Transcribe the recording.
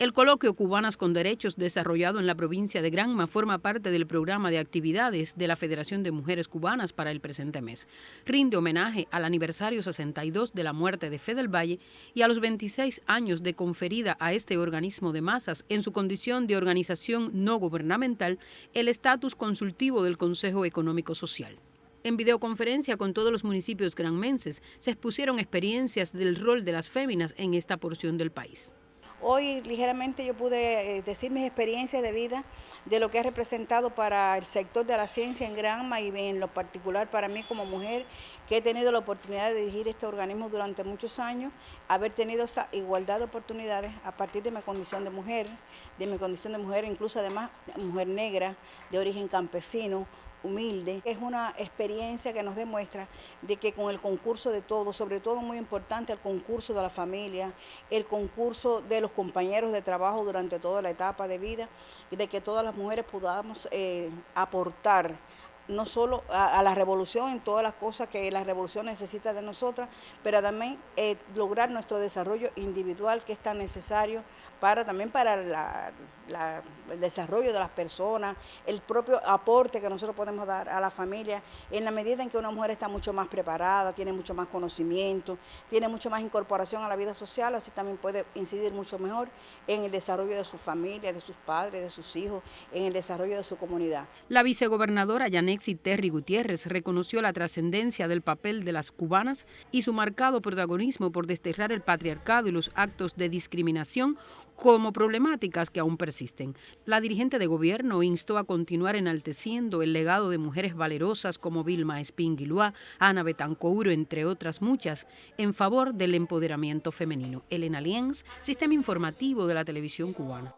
El coloquio Cubanas con Derechos desarrollado en la provincia de Granma forma parte del programa de actividades de la Federación de Mujeres Cubanas para el presente mes. Rinde homenaje al aniversario 62 de la muerte de Fede Valle y a los 26 años de conferida a este organismo de masas en su condición de organización no gubernamental el estatus consultivo del Consejo Económico Social. En videoconferencia con todos los municipios granmenses se expusieron experiencias del rol de las féminas en esta porción del país. Hoy ligeramente yo pude eh, decir mis experiencias de vida de lo que ha representado para el sector de la ciencia en Granma y en lo particular para mí como mujer que he tenido la oportunidad de dirigir este organismo durante muchos años, haber tenido esa igualdad de oportunidades a partir de mi condición de mujer, de mi condición de mujer, incluso además mujer negra, de origen campesino, humilde. Es una experiencia que nos demuestra de que con el concurso de todos, sobre todo muy importante el concurso de la familia, el concurso de los compañeros de trabajo durante toda la etapa de vida, de que todas las mujeres podamos eh, aportar no solo a, la revolución en todas las cosas que la revolución necesita de nosotras, pero también eh, lograr nuestro desarrollo individual que es tan necesario para también para el desarrollo de las personas, el propio aporte que nosotros podemos dar a la familia, en la medida en que una mujer está mucho más preparada, tiene mucho más conocimiento, tiene mucho más incorporación a la vida social, así también puede incidir mucho mejor en el desarrollo de su familia, de sus padres, de sus hijos, en el desarrollo de su comunidad. La vicegobernadora Yanexi Terry Gutiérrez reconoció la trascendencia del papel de las cubanas y su marcado protagonismo por desterrar el patriarcado y los actos de discriminación como problemáticas que aún persisten. La dirigente de gobierno instó a continuar enalteciendo el legado de mujeres valerosas como Vilma Espínguiluá, Ana Betancouro, entre otras muchas, en favor del empoderamiento femenino. Elena Lienz, Sistema Informativo de la Televisión Cubana.